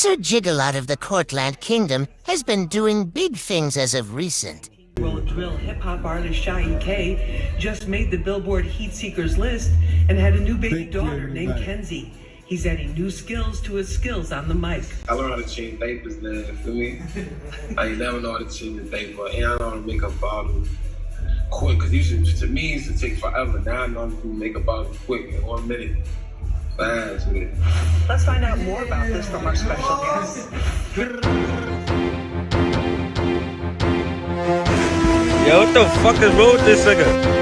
Sir Jigalot of the Courtland Kingdom has been doing big things as of recent. Roll drill hip hop artist Sha EK just made the Billboard Heatseekers list and had a new baby daughter named Kenzie. He's adding new skills to his skills on the mic. I learned how to change diapers now, you feel me? I never know how to change a diaper, and I know how to make a bottle quick, because used to, to me, it used to take forever. Now I know how to make a bottle quick in one minute. Fast with it. Let's find out more about this from our special guest. Yo, what the fuck is wrong with this nigga?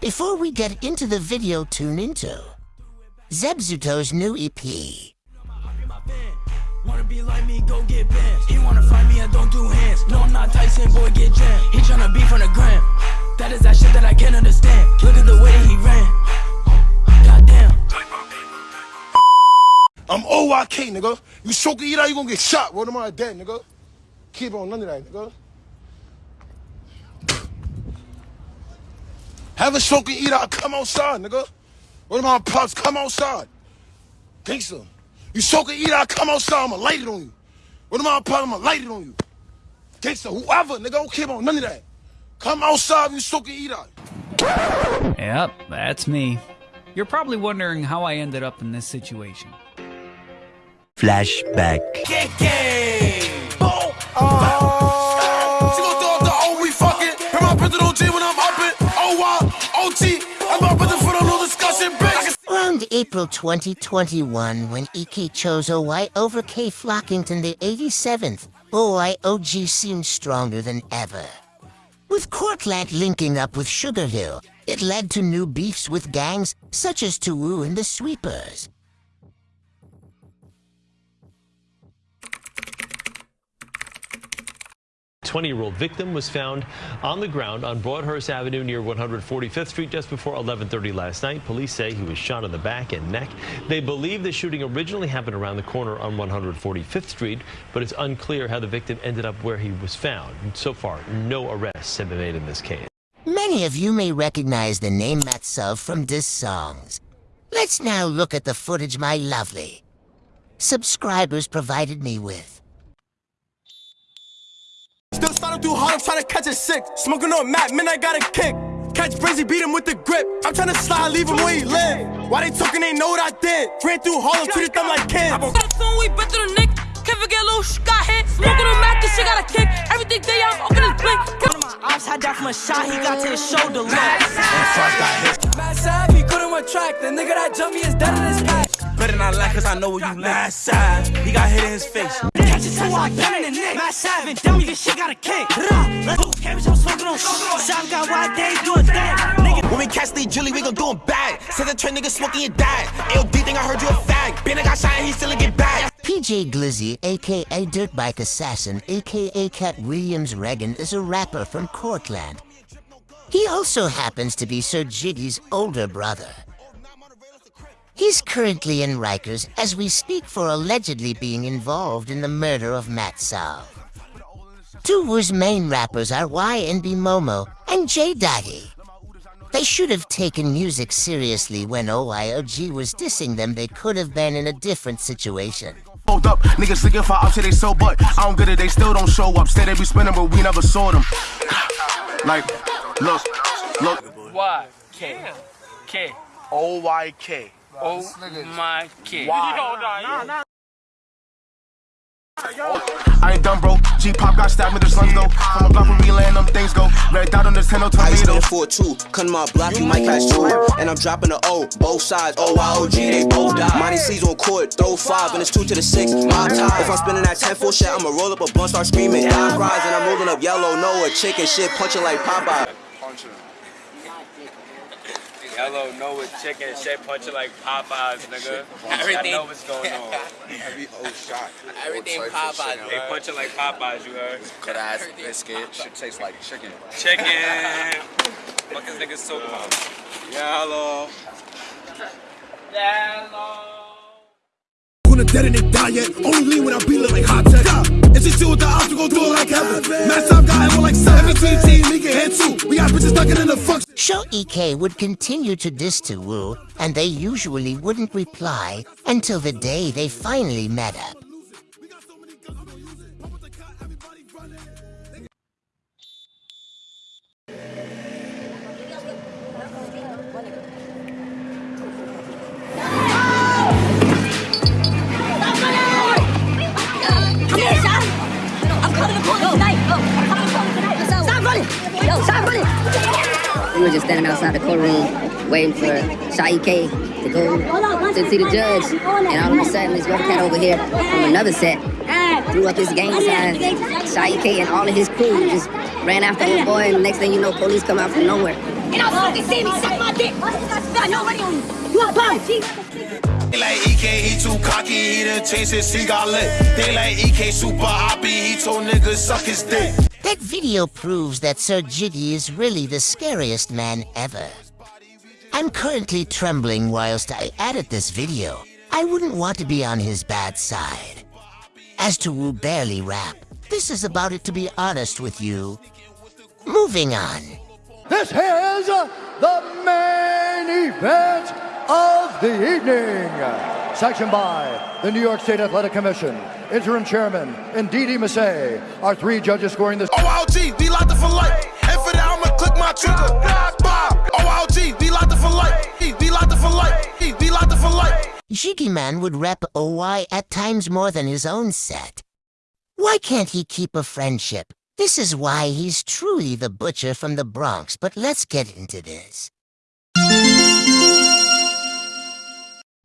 Before we get into the video tune into Zebzuto's new EP. Be like me, go get bands. He wanna fight me, I don't do hands. No, I'm not Tyson, boy, get jammed. He tryna beef on the gram. That is that shit that I can't understand. Look at the way he ran. Goddamn. I'm OYK, nigga. You choke it, eat out, you gonna get shot. What am I dead, nigga? Keep on none of that, nigga. Have a smoke and eat out, come outside, nigga. What am I pops? Come outside. Gangsta. You soak and eat out, come outside, I'ma light it on you. What am I pops? I'ma light it on you. Gangsta, whoever, nigga, don't care about none of that. Come outside, you soak and eat out. Yep, that's me. You're probably wondering how I ended up in this situation. Flashback. Oh. She gon' throw up the O, we fucking. Hear my brother OG when I'm up it. O-Y-O-T. I'm Around April 2021, when EK chose OY over K Flockington the 87th, OYOG seemed stronger than ever. With Cortland linking up with Sugar Hill, it led to new beefs with gangs such as Tuwu and the Sweepers. 20-year-old victim was found on the ground on Broadhurst Avenue near 145th Street just before 11:30 last night. Police say he was shot in the back and neck. They believe the shooting originally happened around the corner on 145th Street, but it's unclear how the victim ended up where he was found. So far, no arrests have been made in this case. Many of you may recognize the name Matsov from this songs. Let's now look at the footage my lovely subscribers provided me with. Still sliding through Harlem trying to catch a six. Smoking on Matt, man, I got a kick. Catch Brizzy, beat him with the grip. I'm trying to slide, leave him where he live. Why they talking, they know what I did. Ran through Harlem, treated them like kids. we better than Nick. Can't forget little sh got hit. Smoking on Mac, this shit got a kick. Everything day I'm open his blink. One of my ops had that from a shot, he got to his shoulder. Mad Sav, he couldn't run track. The nigga that jumped me is dead in his pack. Better not laugh, cause I know where you last side. He got hit in his face. Catch it till I get in the neck. Mad Sav and dummy, this shit got a kick. Let's go, cabbage, I'm smoking on Sav got wide day, do a thing. Nigga, When we catch Lee Julie, we gon' do him bad. Said the train nigga smoking your dad. AOD think I heard you a fag. Ben I got shot and he still get back. PJ Glizzy, aka Dirt Bike Assassin, aka Cat Williams Reagan, is a rapper from Cortland. He also happens to be Sir Jiggy's older brother. He's currently in Rikers as we speak for allegedly being involved in the murder of Matt Sal. Two whose main rappers are YNB Momo and J Daddy. They should have taken music seriously when OYOG was dissing them. They could have been in a different situation. Hold up, niggas looking for options, they so but I don't get it, they still don't show up. Say they be spinning, but we never saw them. Like, look, look. Y K K O Y K. Oh o my K. Why? I ain't done, bro. G Pop got stabbed with the slugs though. From a block where we land, them things go. Red dot on the 10 I used to for two, cut my block, you might catch two. And I'm dropping the O, both sides, OYOG, they both die. Money C's on court, throw five, and it's two to the six, my tie. If I'm spinning that 10 full shit, I'ma roll up a blunt, start screaming, die cries, and I'm rolling up yellow, no, a chicken shit, punching like Popeye. Yellow, no with chicken, shit punching like Popeyes, nigga. Everything- I know what's going on. Every old shot. Everything Popeyes. They punching like Popeyes, you heard? Cut ass biscuit. Shit tastes like chicken. Chicken. Fuck this nigga so about. Yellow. Yellow. Gonna dead and they die yet? Only lean when I be it like hot tech. Still with the ops, we gon' do it like heaven. Time got like 17 teams, he can hit too. We got bitches stuck in the fuck. Show EK would continue to diss to Wu, and they usually wouldn't reply until the day they finally met up. We were just standing outside the courtroom waiting for Sha EK to go to see the judge. And all of a sudden, this young cat over here from another set threw up his gang sign. Sha EK and all of his crew just ran after the boy. And the next thing you know, police come out from nowhere. And I fucking see me suck my dick. Got nobody on you. You a bum, They like EK, he too cocky, he done changed his cigar lit. They like EK super hoppy, he told niggas suck his dick. That video proves that Sir Jiggy is really the scariest man ever. I'm currently trembling whilst I edit this video. I wouldn't want to be on his bad side. As to Wu barely rap, this is about it to be honest with you. Moving on. This is the main event of the evening. Sanctioned by the New York State Athletic Commission, interim chairman and Ndidi Massay, our three judges scoring this. OLG, be locked up for life. And for that, I'ma click my trigger. Bob, OLG, be locked up for life. Be locked up for life. Be locked up for life. Jiggy Man would rep OY at times more than his own set. Why can't he keep a friendship? This is why he's truly the butcher from the Bronx, but let's get into this.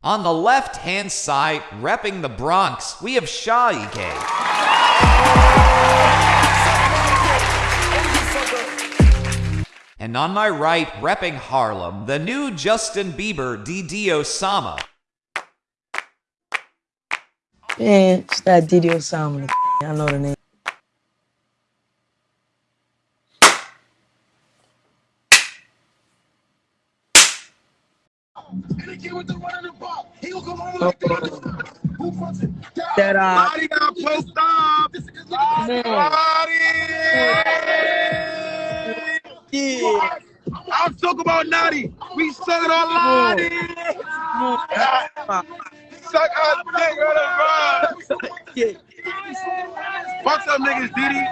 On the left-hand side, repping the Bronx, we have Sha EK. And on my right, repping Harlem, the new Justin Bieber DD Osama. Man, it's that DD Osama. I know the name. That uh, Lottie got poked up. Yeah. I'm talking about Notti. We sucking on Lottie. Suck our dick on the Fuck some niggas, Diddy.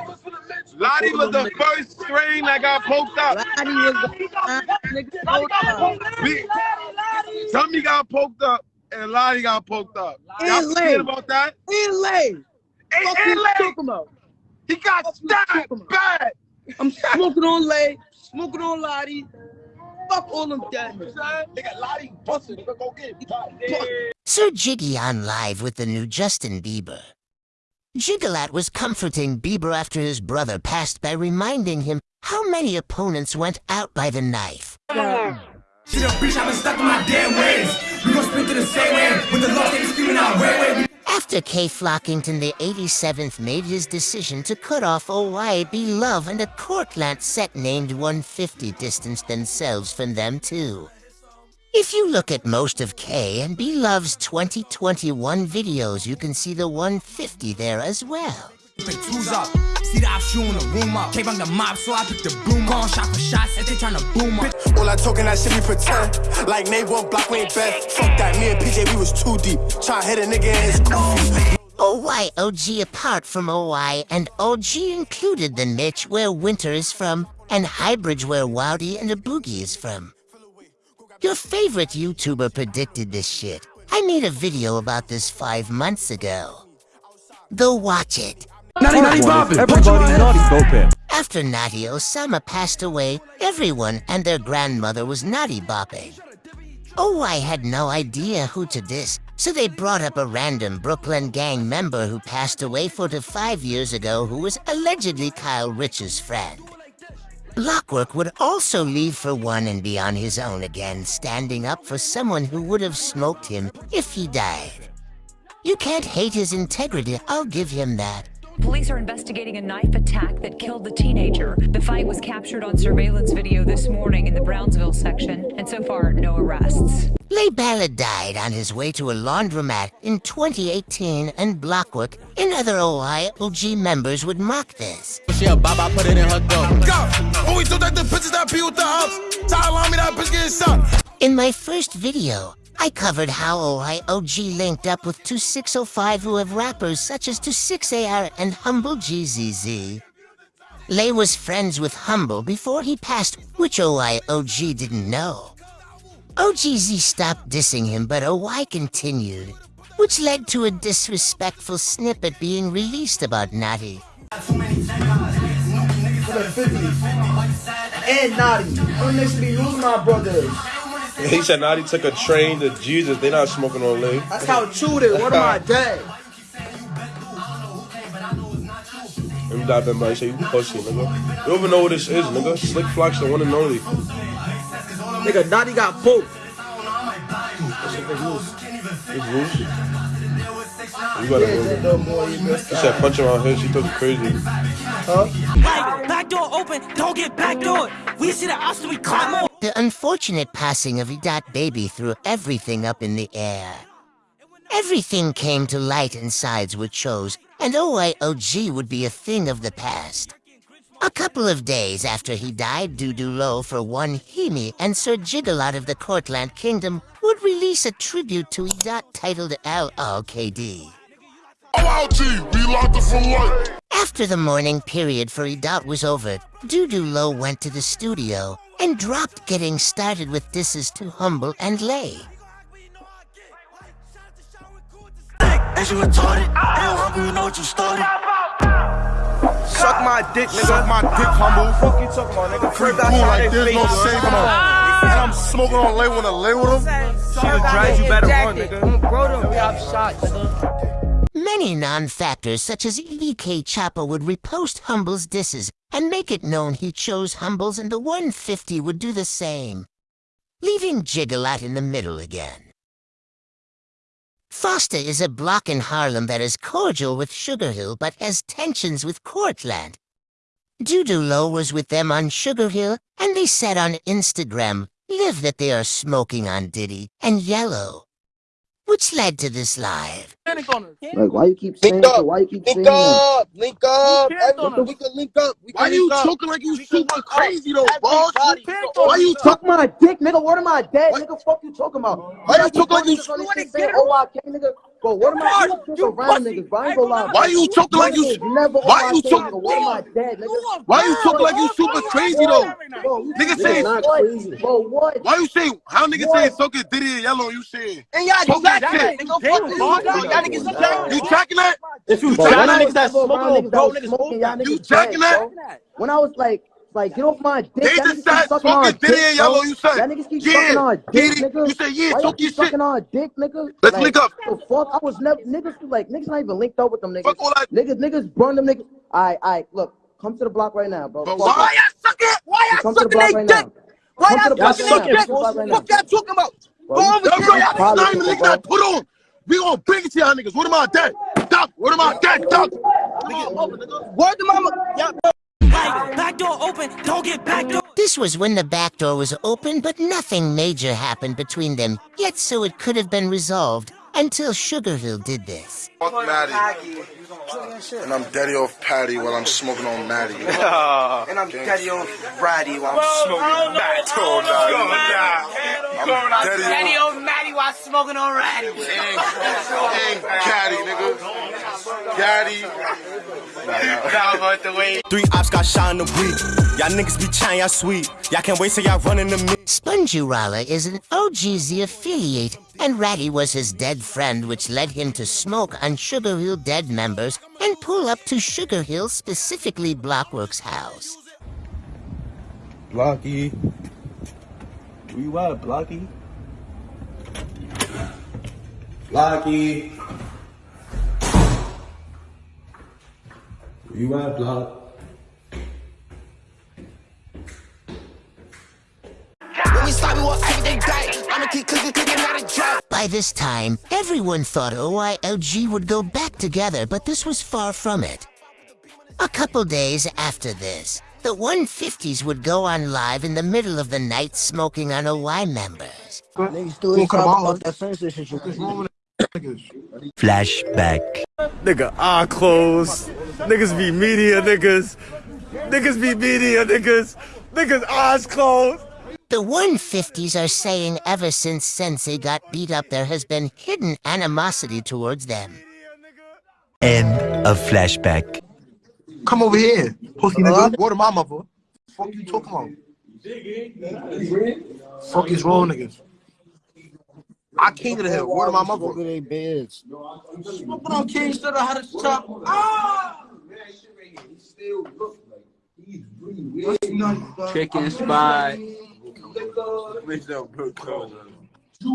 Lottie was the first string that got poked up. Lottie was the nigga poked up. Tommy got poked up and Lottie got poked up. Y'all forget about that? And Lay. And, Fuck Lay. He got stabbed bad. I'm smoking on Lay, smoking on Lottie. Fuck all them dead. They got Lottie busted. Go get him. Sir Jiggy on live with the new Justin Bieber. Jigalot was comforting Bieber after his brother passed by reminding him how many opponents went out by the knife. Shit up, bitch, I've been stuck in my damn ways. We gon' spin to the same way. With the they be screaming out, way, way. After K. Flockington, the 87th, made his decision to cut off OYB Love and a Cortland set named 150 distanced themselves from them too. If you look at most of K and B Love's 2021 videos, you can see the 150 there as well. Pick twos up. See the op shooting the room up. Came on the mob, so I picked the broom up. Gone shot for shots, and they tryna boom up. All I talking that shit we pretend. Like Nate one block, we ain't bet. Fuck that, me and PJ, we was too deep. Try hit a nigga in his goofy. OY OG apart from OY and OG included the niche where Winter is from and Highbridge where Wowdy and a Boogie is from. Your favorite YouTuber predicted this shit. I made a video about this five months ago. Go watch it. Naughty, naughty, bopping. Everybody naughty bopping. After Notti Osama passed away, everyone and their grandmother was naughty bopping. Oh, I had no idea who to diss, so they brought up a random Brooklyn gang member who passed away 45 years ago who was allegedly Kyle Richh's friend. Blockwork would also leave for one and be on his own again, standing up for someone who would have smoked him if he died. You can't hate his integrity, I'll give him that. Police are investigating a knife attack that killed the teenager. The fight was captured on surveillance video this morning in the Brownsville section, and so far, no arrests. Leigh Ballard died on his way to a laundromat in 2018 and Blockwork and other OYOG members would mock this. She a baba, put it in her door. Go! When we took that the bitches that pee with the house, tell me that bitch getting shot. In my first video, I covered how OYOG linked up with 2605 who have rappers such as 26AR and Humble GZZ. Lay was friends with Humble before he passed, which OYOG didn't know. OGZ stopped dissing him, but OY continued, which led to a disrespectful snippet being released about Natty. And niggas be losing my brothers. He said Notti took a train to Jesus. They not smoking on Leigh. That's how true it is. What am I dead? Let me dive them by say you pussy, nigga. You don't even know what this is, nigga. Slick Flocks, the one and only. Nigga, Notti got poked. It's loose. You gotta move. He said punch around here. She took it crazy. Huh? Like, back door open, don't get back door. We see the option, we climb on. The unfortunate passing of Edot Babyy threw everything up in the air. Everything came to light and sides would shows, and OYOG would be a thing of the past. A couple of days after he died, Low for one Hemi and Sir Jigalot of the Courtland Kingdom would release a tribute to Edot titled LLKD. OIG, we locked it for life. After the mourning period for Edot was over, Low went to the studio and dropped getting started with disses to Humble and Leigh. As you retarded, ain't hungry, you know what you started. Suck my dick, nigga. Suck my dick, humble. Fuck you talking about, nigga? Free cool like this, no shame on. Ah! And I'm smoking on Leigh when I lay with him. She the drives, you better run, nigga. Bro, them got shot, nigga. Many non-factors such as EK Chopper would repost Humble's disses and make it known he chose Humbles and the 150 would do the same, leaving Jigalot in the middle again. Foster is a block in Harlem that is cordial with Sugar Hill but has tensions with Cortland. DudeyLo was with them on Sugar Hill and they said on Instagram, live that they are smoking on Diddy and Yellow. Which led to this live. Like, why you keep saying Link up, that? Why you keep saying link that? up, link up. picked on Every- us. We can link up. We can Why you link up. talking like you super crazy though, Everybody boss? on Why us. you Suck my dick, nigga. What am I dead? Nigga, fuck you talking about? Why you talking like you- Niggas on wanna get it Oh, I can't, nigga. Bro, what am I Fuck, doing you around pussy. niggas? Bro, I ain't gonna lie. Why you talking like you? Never Why on you talking? nigga. What am I? Why you talking like you super crazy though? Bro, you Nigga niggas say- Bro, what? Why you saying? How niggas What? saying Soka Diddy and Yellow? You saying? And y'all Talk jack that that, shit. you, dog. Y'all niggas Bro, jack You tracking that? If you Bro, try when niggas that never smoking on bro, niggas smoking, y'all You niggas jacking dead, that? When I was like, like, get off my dick. They Y'all just niggas keep said sucking on dick, Diddy and. Yellow. You said? Y'all niggas keep Yeah, sucking on dick, Diddy. nigga. You said yeah. Why Talk your shit. sucking on dick, nigga? Let's like, link up. The fuck? I was never niggas like niggas not even linked up with them niggas. Fuck all that. Niggas, niggas burn them niggas. Alright, alright, look, come to the block right now, bro. But Fuck why it. y'all sucking? Why y'all Come the sucking they right dick? now. Why y'all sucking they dick? Come to the block right. Fuck y'all talking about? Bro, Go over bro, there. y'all not even people, link that. Put on. We gonna bring it to y'all niggas. What am I dead? Duck. What am I dead? Duck. Word to mama. Y'all, Like, back door open, don't get back door. This was when the back door was open, but nothing major happened between them, yet so it could have been resolved until Sugar Hill did this. Fuck Maddie. And I'm daddy off Patty while I'm smoking on Maddie. And I'm daddy on Friday while I'm smoking back. Oh, nah. I'm daddy on old Maddie while smoking on Ratty. Ain't Caddy, nigga. Caddy. Three ops got shot in the week. Y'all niggas be trying, y'all sweet. Y'all can't wait till y'all running the me. Spongy is an OGZ affiliate, and Ratty was his dead friend which led him to smoke on Sugar Hill Dead members and pull up to Sugar Hill, specifically Blockworks' house. Blocky. Where you at, Blocky? Blocky. Where you at, Block? When we stop, we want everything back. I'ma keep cooking, cooking, not a drop. By this time, everyone thought OILG would go back together, but this was far from it. A couple days after this, the 150s would go on live in the middle of the night smoking on OY members. Niggas still ain't talking about that censorship shit. Flashback. Nigga, eye closed. Niggas be media niggas. Niggas be media niggas. Niggas eyes closed. The 150s are saying ever since Sensei got beat up there has been hidden animosity towards them. End of flashback. Come over here, pussy nigga. Word of my mother. Fuck you talking about? Fuck is wrong, niggas. I king of the hill. Word of my mother. Fuck with they beds. Smoking on King stood how to chop. Ah! Chicken spot.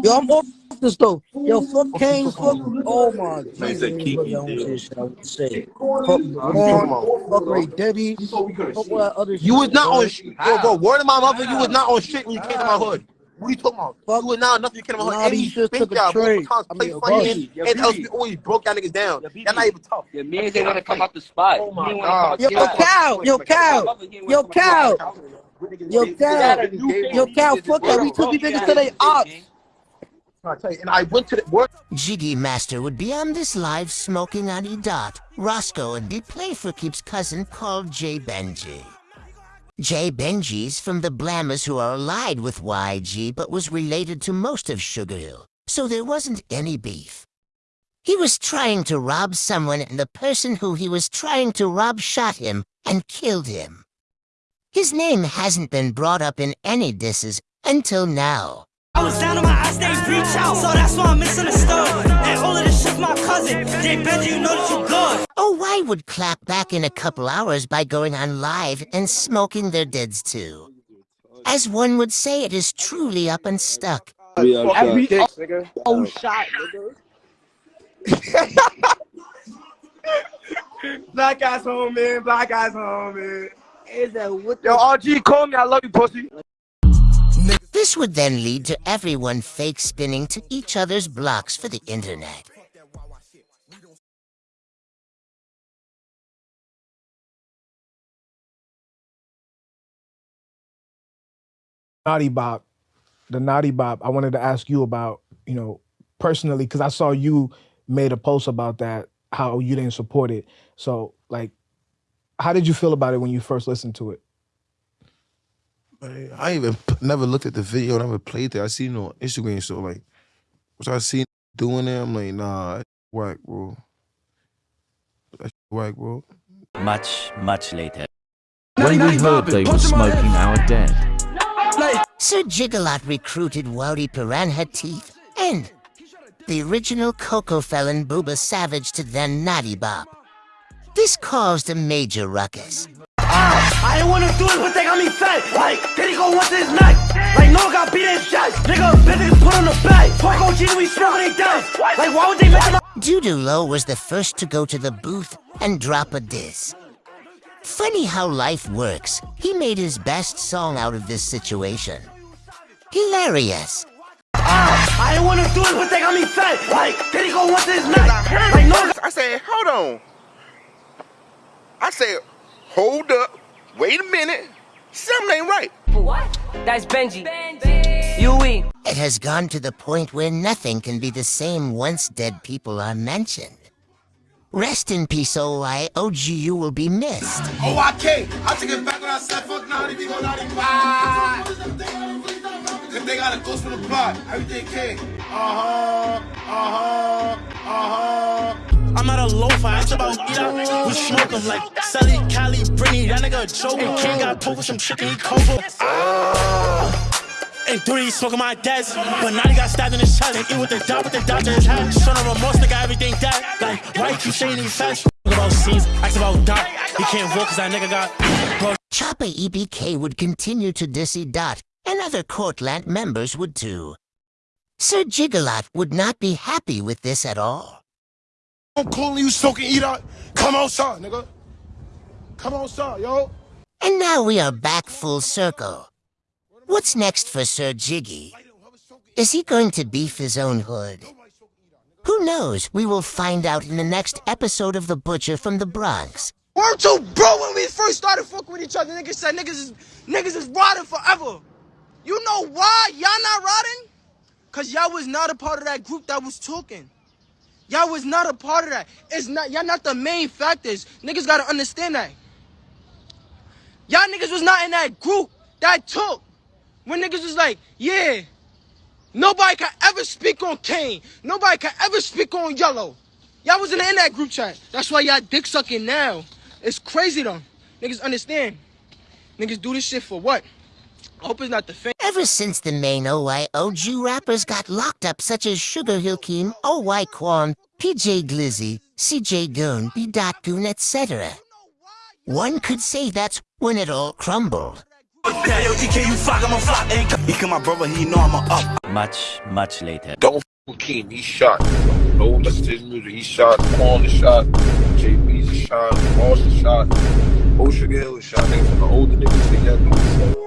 Yo, I'm off this though. Yo, fuck Kane, fuck. Oh my Man said Jesus. Kiki, Yo, dude. shit, I would say. Fuck Vaughn, fuck Ray Debbie. Fuck what other You was not on shit. Yo, bro, word of my mother, you was not on shit when you came to my hood. What are you talking about? you was not nothing you came to my Nah, hood. And these you shits spent took a y'all trade. I play mean, a funny, bus. and, and else BB. we always broke y'all niggas down. Y'all not even tough. Your man ain't wanna come out the spot. Oh my God. wanna Yo, come out the spot. Cal, yo, Cal, yo, Cal, yo, Cal, yo, Cal, fuck that. We took these niggas to they ops. I tell you, and I went to the work. GD Master would be on this live smoking on E dot. Roscoe and be Playfer keeps cousin called Jay Benji. Jay Benji's from the Blammers who are allied with YG but was related to most of Sugar Hill, so there wasn't any beef. He was trying to rob someone and the person who he was trying to rob shot him and killed him. His name hasn't been brought up in any disses until now. I was down on my eyes, they reach out, so that's why I'm misunderstood. And all of this shit's my cousin. Jay Benji, you know that you good. Oh, I would clap back in a couple hours by going on live and smoking their deads too. As one would say, it is truly up and stuck. Every Dicks, oh, nigga. oh shot, nigga. Black guys home, man. Black guys home, man. Is that what Yo, RG, call me. I love you, pussy. This would then lead to everyone fake spinning to each other's blocks for the internet. Notti Bop, the Notti Bop, I wanted to ask you about, you know, personally, because I saw you made a post about that, how you didn't support it. So, like, how did you feel about it when you first listened to it? Man, I even p- never looked at the video, never played it. I seen it on Instagram, so like, once I seen doing it, I'm like, nah, that's whack, bro. That's whack, bro. Much, much later. When we heard they were smoking our dead, Sir Jigalot recruited Wowdy Piranha Teeth and the original Coco felon Booba Savage to then Notti Bop. This caused a major ruckus. I ain't wanna do it, but they got me fed. Like, then he go once his neck. Like, no got beat his chest. Nigga, bitches put on the bed. Fuck OG, we smoking they death. Like, why would they make him DudeyLo was the first to go to the booth and drop a diss. Funny how life works. He made his best song out of this situation. Hilarious. Ah, I ain't wanna do it, but they got me fed. Like, then he go once his neck. Like, no I said, hold on. I said, hold up. Wait a minute. Something ain't right. What? That's Benji. Benji. You Yui. It has gone to the point where nothing can be the same once dead people are mentioned. Rest in peace, OI. OGU will be missed. Oh, I can't. I take it back when I said fuck naughty, we go naughty bye. If they got a ghost from the plot, everything came. Uh-huh, uh-huh, uh-huh. I'm at a low five, it's about eat out. We smoke 'em like Sally, Cali, Britney, that nigga. And King got poked with some chicken, he cover. Ah. And three smoking my dad's, but now he got stabbed in his chest. And eat with the dot, with the dot to his hat. Son of remorse, nigga, everything dead. Like, why you keep saying facts? Talk about scenes, ask about Dot. He can't walk cause that nigga got. Bro, Chopper EBK would continue to dissy Dot, and other Courtland members would too. Sir Jigalot would not be happy with this at all. I'm calling you soaking eat out. Come outside, nigga. Come outside, yo. And now we are back full circle. What's next for Sir Jiggy? Is he going to beef his own hood? Who knows? We will find out in the next episode of The Butcher from the Bronx. Word to bro when we first started fucking with each other. Niggas said niggas is niggas is riding forever. You know why y'all not riding? Cause y'all was not a part of that group that was talking. Y'all was not a part of that. It's not y'all not the main factors. Niggas gotta understand that. Y'all niggas was not in that group that took. When niggas was like, yeah, nobody can ever speak on Kane. Nobody can ever speak on Yellow. Y'all wasn't in that group chat. That's why y'all dick sucking now. It's crazy though. Niggas understand. Niggas do this shit for what? I hope it's not the fame. Ever since the main OYOG rappers got locked up such as Sugar Hill Keem, OY Quan, PJ Glizzy, CJ Goon, B. Dot Goon, etc. One could say that's when it all crumbled. Yeah, yo, DK, you flock, I'm a flock. He come my brother, he know I'm a up. Much, much later. Don't f with Keem, he shot. No one listen to his music, he shot. Quan is shot. JB's a shot. Moss is shot. Old Sugar Hill is shot. Niggas from the older niggas to young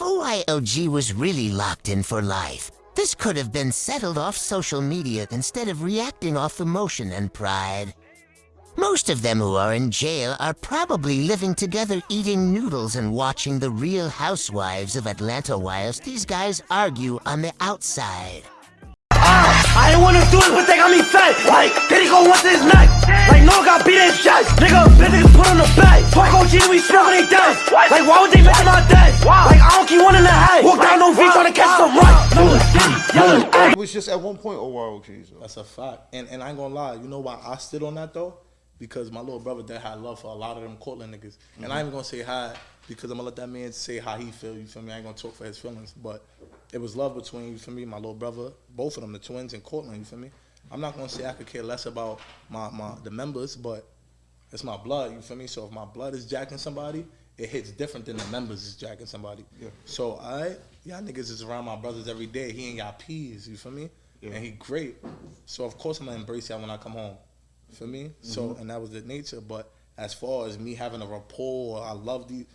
If was really locked in for life, this could have been settled off social media instead of reacting off emotion and pride. Most of them who are in jail are probably living together eating noodles and watching the real housewives of Atlanta whilst these guys argue on the outside. Ah, I ain't wanna do it, but they got me fat. Like, then he go once his neck. Like, no, got beat his chest. Nigga, bitch, niggas put on the bed. Fuck OG, we smoking they dead. Like, why would they make my dead? Like, I don't keep one in the head. Walk down no V trying to catch some right. It was just at one point OYOG. So. That's a fact. And and I ain't gonna lie, you know why I stood on that though? Because my little brother that had love for a lot of them Cortland niggas. And I mm-hmm. ain't gonna say hi because I'm gonna let that man say how he feel, you feel me? I ain't gonna talk for his feelings. But it was love between, you feel me, my little brother, both of them, the twins and Cortland, you feel me? I'm not gonna say I could care less about my, my the members, but it's my blood, you feel me? So if my blood is jacking somebody, it hits different than the members is jacking somebody. Yeah. So I y'all niggas is around my brothers every day. He ain't got peas, you feel me? Yeah. And he great. So of course I'm gonna embrace y'all when I come home. Feel me? So Mhm. and that was the nature. But as far as me having a rapport, I love these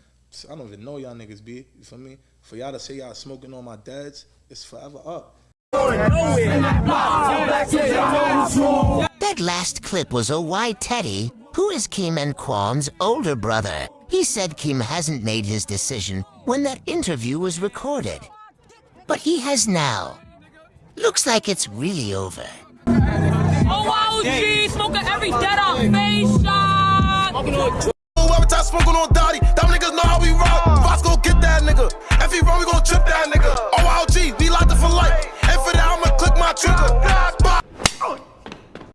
I don't even know y'all niggas be, you feel me? For y'all to say y'all smoking on my dads, it's forever up. That last clip was OY Teddy, who is Kim and Quan's older brother. He said Kim hasn't made his decision when that interview was recorded. But he has now. Looks like it's really over. Oh, smoking every dead face shot. Smoking on Dottie, them niggas know how we rock. Get that nigga. If he run, we gon' trip that nigga. Oh, locked for life. And for I'ma click my trigger.